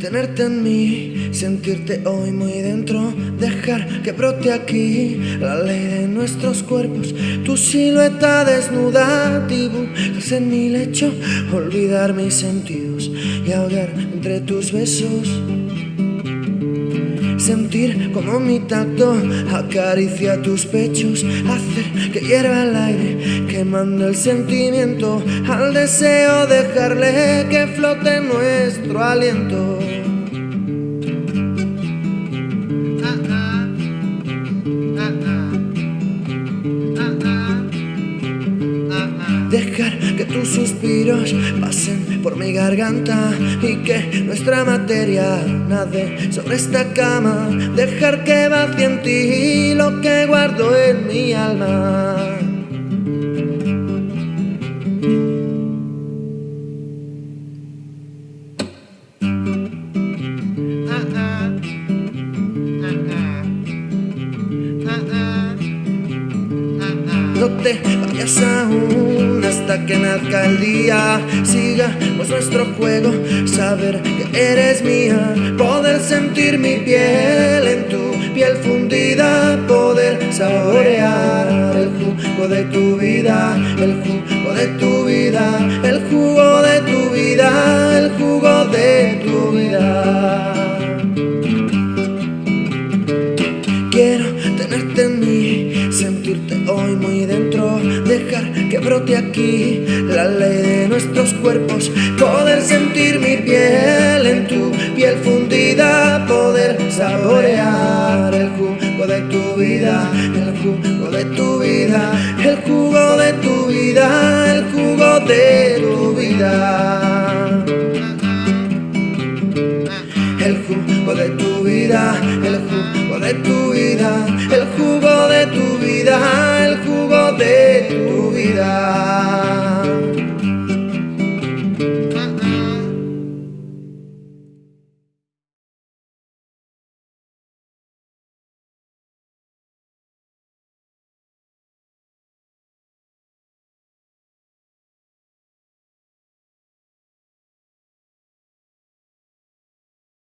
tenerte en mí, sentirte hoy muy dentro, dejar que brote aquí la ley de nuestros cuerpos, tu silueta desnuda, dibujas en mi lecho, olvidar mis sentidos y ahogar entre tus besos. Sentir como mi tacto acaricia tus pechos Hacer que hierva el aire quemando el sentimiento Al deseo dejarle que flote nuestro aliento Dejar que tus suspiros pasen por mi garganta y que nuestra materia nade sobre esta cama. Dejar que vacíe en ti lo que guardo en mi alma. No te vayas aún hasta que nazca el día Sigamos nuestro juego, saber que eres mía Poder sentir mi piel en tu piel fundida Poder saborear el jugo de tu vida El jugo de tu vida, el jugo brote aquí la ley de nuestros cuerpos, poder sentir mi piel en tu piel fundida, poder saborear el jugo de tu vida, el jugo de tu vida, el jugo de tu vida, el jugo de tu vida. El jugo de tu vida, el jugo de tu vida, el jugo de tu vida.